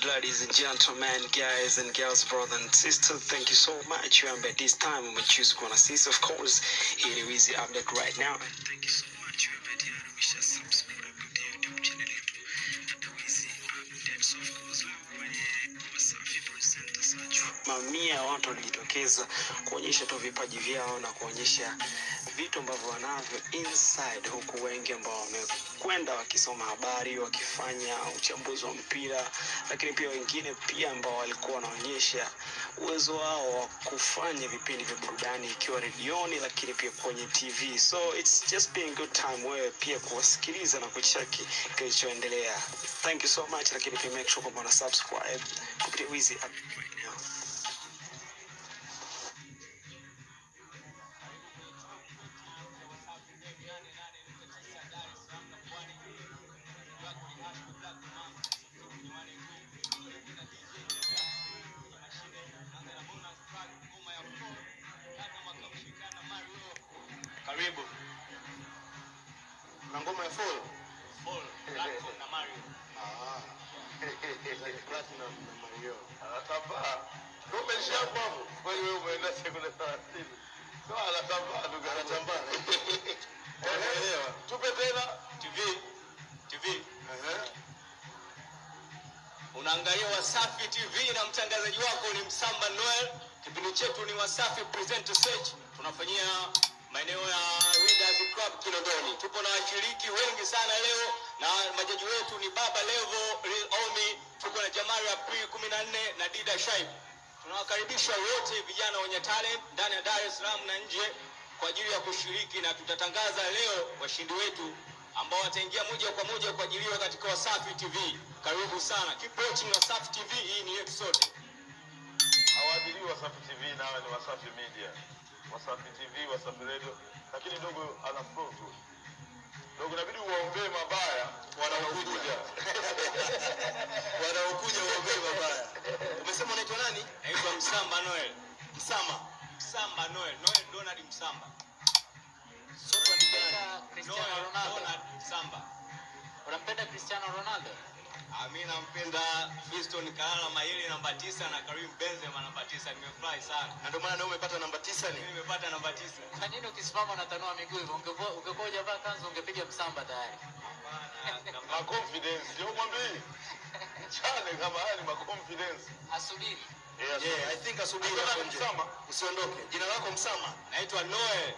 right, ladies and gentlemen, guys and girls, brothers and sisters, thank you so much. You at this time we choose Kwana Sis, of course. Here is Easy Update right now. Thank you so much. You are tayari umesha subscribe kwenye YouTube channel ya Easy Updates, of course. Leo kwenye Wasafi Presenter Search, mamia watu walijitokeza kuonyesha tu vipaji vyao na kuonyesha vitu ambavyo wanavyo inside, huku wengi ambao wamekwenda wakisoma habari, wakifanya uchambuzi wa mpira, lakini pia wengine pia ambao walikuwa wanaonyesha uwezo wao wa kufanya vipindi vya burudani ikiwa redioni, lakini pia kwenye TV. So it's just being good time wewe pia kuwasikiliza na kuchaki kilichoendelea. Thank you so much, lakini pia make sure kwamba subscribe kupitia Wizi right now. Na ngoma ya Fall. Fall, Platinum na Mario. ah platinum na Mario anatambaa Kwa hiyo umeenda sekunde 30 so anatambaa ndugu anatambaa Unaelewa? tupe tena TV. TV. Ehe. Unaangalia Wasafi TV na mtangazaji wako ni Msamba Noel. Kipindi chetu ni Wasafi Present Search. Tunafanyia maeneo ya Readers Club Kinondoni. Tupo na washiriki wengi sana leo na majaji wetu ni Baba Levo, Real Omi, tuko na Jamari April 14 na Dida Shaib. Tunawakaribisha wote vijana wenye talent ndani ya Dar es Salaam na nje kwa ajili ya kushiriki na tutatangaza leo washindi wetu ambao wataingia moja kwa moja kuajiliwa katika Wasafi TV. Karibu sana. Keep watching Wasafi TV. Hii ni yetu sote. hawaadhiriwi Wasafi TV nawe ni Wasafi Media, Wasafi TV, Wasafi Radio, lakini dogo ana flow tu. Dogo inabidi uwaombee mabaya wanaokuja. wanaokuja uwaombee mabaya umesema unaitwa nani Naitwa Msamba Noel. Msamba. Msamba Noel. Noel Donald Msamba. sote ni Cristiano Ronaldo. Donald Msamba. Unampenda Cristiano Ronaldo? Mimi nampenda Fiston Kalala Mayele namba tisa na Karim Benzema namba tisa. Nimefurahi sana. na ndio maana leo umepata namba tisa Mimi ni nimepata namba tisa. Kwa nini ukisimama unatanua miguu hivyo? Ungekuwa ungekuwa hujavaa kanzu ungepiga msamba tayari. Hapana, Ma confidence, sio mwambii. Chale kama hali ma confidence. Asubiri. Yeah, yeah i think asubiri hapo nje Msama. usiondoke jina lako msama Naitwa Noel.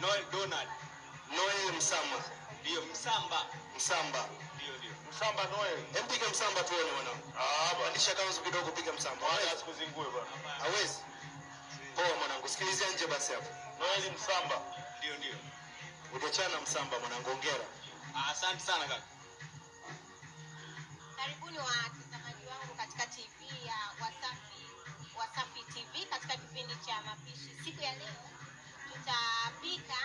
Noel Donald. Noel Msama Ndio Msamba. Msamba. Msamba noe. hem piga msamba tuone mwanangu Ah, bwana. Andisha kanzu kidogo piga msamba Hawezi? asikuzingue bwana. hawezi poa mwanangu sikilizia nje basi hapo Noel Msamba. Ndio ndio. ujachana msamba mwanangu ongera Ah, Asante sana kaka. Karibuni watazamaji wangu katika TV ya Wasafi Wasafi TV katika kipindi cha mapishi. Siku ya leo tutapika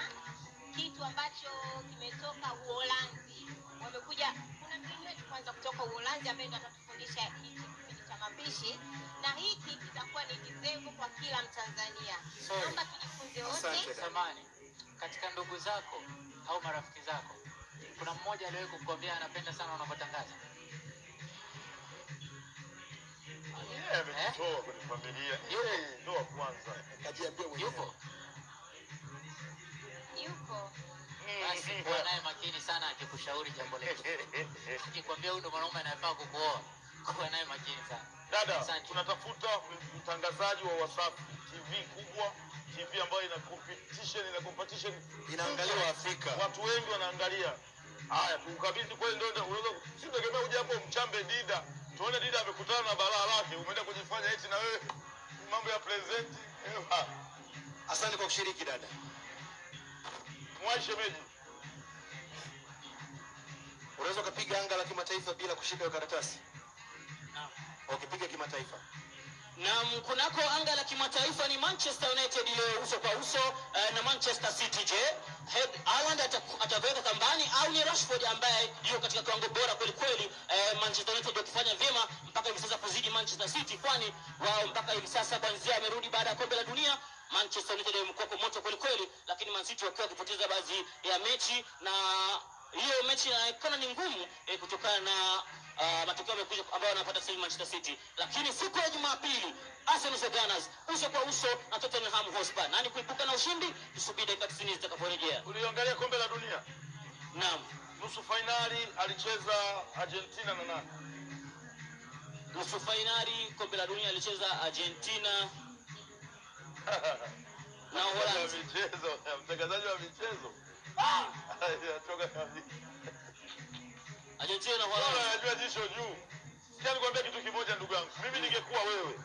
kitu ambacho kimetoka Uholanzi. Wamekuja, kuna mgeni wetu kwanza kutoka Uholanzi ambaye ndo atatufundisha hiki kipindi cha mapishi, na hiki kitakuwa ni kizengo kwa kila Mtanzania. Naomba tujifunze wote. Samani, katika ndugu zako au marafiki zako kuna mmoja aliwahi kukwambia anapenda sana unavyotangaza? Yeye eh? kwenye familia. Yeye ndo wa kwanza. kajiambia wewe. Yupo? Yupo Basi kuwa naye makini sana akikushauri jambo letu. Akikwambia huyu ndo mwanaume anayefaa kukuoa, kuwa naye makini sana. Dada, tunatafuta mtangazaji wa Wasafi TV kubwa, TV ambayo ina competition, ina competition inaangaliwa Afrika watu wengi wanaangalia. Haya, tukukabidhi kweli, ndio unaweza sitegemea uje hapo mchambe Dida, tuone Dida amekutana na balaa lake, umeenda kujifanya eti na wewe mambo ya present. Eh, asante kwa kushiriki dada Mwai shemeji, unaweza ukapiga anga la kimataifa bila kushika hiyo karatasi Naam. ukipiga kimataifa na kunako anga la kimataifa ni Manchester United leo uso kwa uso uh, na Manchester City. Je, Haaland ata- ataweka kambani au ni Rashford ambaye yuko katika kiwango bora kweli kweli? Uh, Manchester United wakifanya vyema mpaka hivi sasa kuzidi Manchester City, kwani wao mpaka hivi sasa kwanzia amerudi baada ya kombe la dunia Manchester United imekuwa moto kweli kweli, lakini Man City wakiwa wakipoteza baadhi ya mechi na hiyo mechi inaonekana ni ngumu eh, kutokana na uh, matokeo yamekuja ambayo wanapata sasa Manchester City, lakini siku ya Jumapili Arsenal the Gunners uso kwa uso na Tottenham Hotspur. Nani kuibuka na ushindi? Tusubiri dakika 90 zitakaporejea. Uliangalia kombe la dunia Naam, nusu fainali alicheza Argentina na nani? nusu fainali kombe la dunia alicheza Argentina na Uholanzi. michezo, mtangazaji wa michezo Anatoka kabisa. Argentina na Uholanzi. anajua jisho juu. Sikia nikwambia kitu kimoja ndugu yangu. Mimi ningekuwa wewe.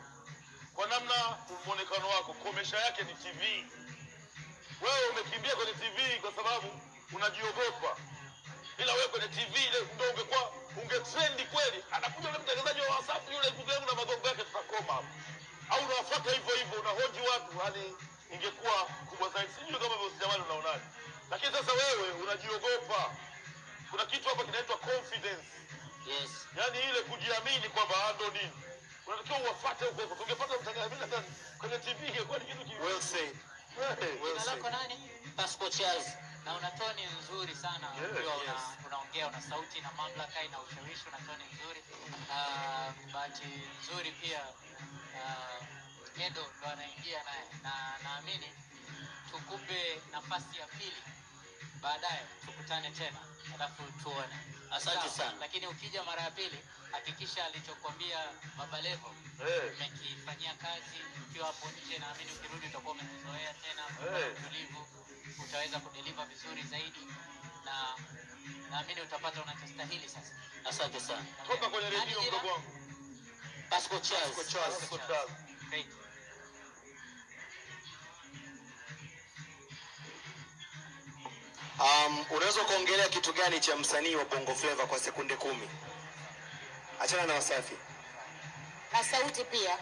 Kwa namna muonekano wako, komesha yake ni TV. Wewe umekimbia kwenye TV kwa sababu unajiogopa. Ila wewe kwenye TV ile ndio ungekuwa ungetrendi kweli. Anakuja yule mtangazaji wa WhatsApp yule ndugu yangu na magongo yake tutakoma hapo. Au unawafuata hivyo hivyo unahoji watu yani ingekuwa kubwa zaidi. Sijui kama vile jamani unaonaje. Lakini sasa wewe unajiogopa. Kuna kitu hapa kinaitwa confidence. Yes. yani ile kujiamini kwamba ando nini unatakiwa uwafate huko huko tungepata mtangazaji hata kwenye tv ingekuwa ni kitu ki- Well said. Well said. lako nani? Pascal Charles. Na una toni nzuri sana Yes, ukiwa yes. unaongea, una sauti na mamlaka, ina ushawishi, una toni nzuri. uh, Bahati nzuri pia ah, Edo ndo anaingia naye, na naamini tukupe nafasi ya pili baadaye, tukutane tena alafu tuone. Asante sana. Lakini ukija mara ya pili hakikisha alichokwambia Baba Levo umekifanyia hey. kazi ukiwa hapo nje, naamini ukirudi utakuwa umezoea tena, utulivu utulivu, utaweza kudeliver vizuri zaidi, na naamini utapata unachostahili sasa. Asante sana. toka kwenye redio mdogo wangu Pascal Charles. Pascal Charles. Pascal Charles. Great. Um, unaweza kuongelea kitu gani cha msanii wa Bongo Flava kwa sekunde kumi? Achana na Wasafi. na sauti pia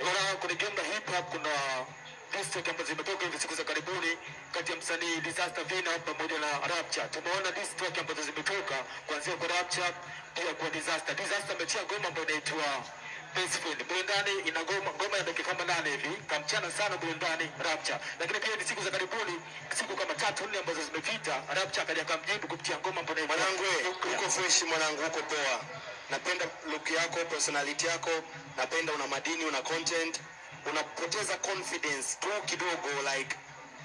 Unaona, kuna game hip hop kuna diss ambazo zimetoka hivi siku za karibuni kati ya msanii Disaster Vina pamoja na Rapture. Tumeona diss ambazo zimetoka kuanzia kwa Rapture pia kwa Disaster. Disaster amechia ngoma ambayo inaitwa Peaceful. Burundani ina ngoma ngoma ya dakika kama nane hivi, kamchana sana Burundani Rapcha. Lakini pia ni siku za karibuni, siku kama tatu nne ambazo zimepita, Rapcha akaja akamjibu kupitia ngoma ambayo inaitwa Mwanangu, we, uko fresh mwanangu, uko poa. Napenda look yako, personality yako, napenda una madini, una content, unapoteza confidence tu kidogo, like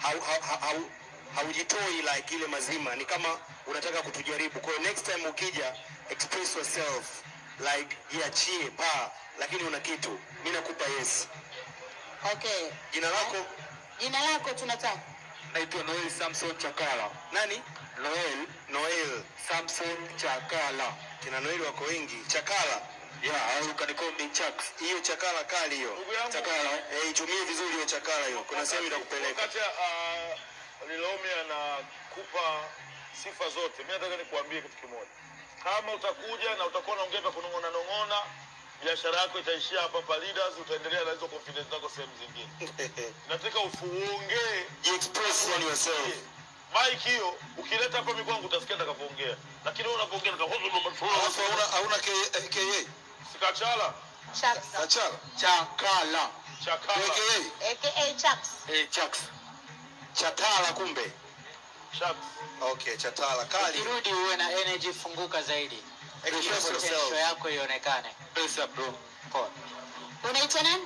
hau, hau, hau, hau, haujitoi like ile mazima, ni kama unataka kutujaribu. Kwa hiyo next time ukija, express yourself like jiachie pa, lakini una kitu, mi nakupa yes. okay Jina lako jina lako tunataka naitwa Noel Samson Chakala. nani? Noel Noel. Samson Chakala. Kina Noel wako wengi. Chakala, Yeah, au can chaks hiyo chakala kali hiyo. Chakala. Eh, itumie vizuri hiyo chakala hiyo. Kuna sehemu itakupeleka. wakati uh, Lilomi anakupa sifa zote, mimi nataka nikuambie kitu kimoja. Kama utakuja na utakuwa unaongea vya kunong'ona nong'ona, biashara yako itaishia hapa hapa Leaders, utaendelea na hizo confidence zako sehemu zingine. Nataka ufuongee Express on yourself. mike hiyo, ukileta hapa mimi kwangu utasikia nitakapoongea, lakini wewe unapoongea hauna hauna ke ke KA. sikachala chakala Chakala. chakala ke aka chaks Eh, chaks Chatala kumbe. Okay, chatala kali. Ukirudi uwe na energy, funguka zaidi, potential yako ionekane. Pesa bro. Poa. unaitwa nani?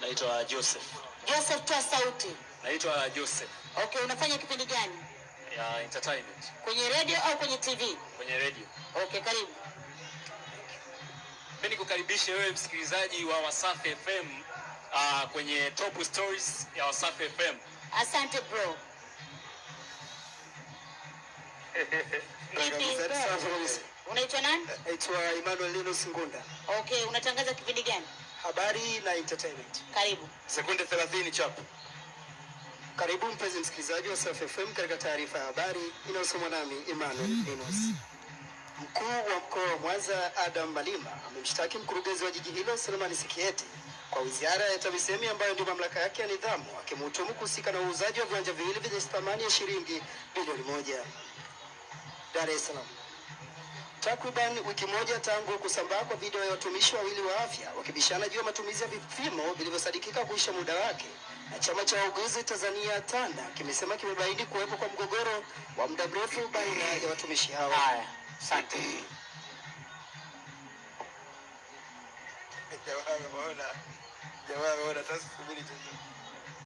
Naitwa joseph. Joseph toa sauti. Naitwa joseph. Okay unafanya kipindi gani? Ya entertainment. Kwenye radio au kwenye tv kwenye radio. Okay karibu. Mimi nikukaribishe wewe msikilizaji wa wasafi fm uh, kwenye top stories ya wasafi fm asante bro? unaitwa nani Naitwa Emmanuel Linus Ngunda. okay unatangaza kipindi gani Habari na entertainment. karibu Sekunde 30 chapu. Karibu mpenzi msikilizaji wa Safi FM katika taarifa ya habari inayosomwa nami Emmanuel Linus. Mkuu wa mkoa wa Mwanza Adam Malima amemshtaki mkurugenzi wa jiji hilo Selemani Sikieti kwa wizara ya TAMISEMI ambayo ndio mamlaka yake ya nidhamu, akimhutumu kuhusika na uuzaji wa viwanja viwili vyenye thamani ya shilingi bilioni moja. Dar es Salaam. Takriban wiki moja tangu kusambaa kwa video ya watumishi wawili wa afya wakibishana juu ya matumizi ya vipimo vilivyosadikika kuisha muda wake, na chama cha wauguzi Tanzania TANDA kimesema kimebaini kuwepo kwa mgogoro wa muda mrefu baina ya watumishi hao. Haya, asante. Jamaa ameona, jamaa ameona, sasa subiri tu.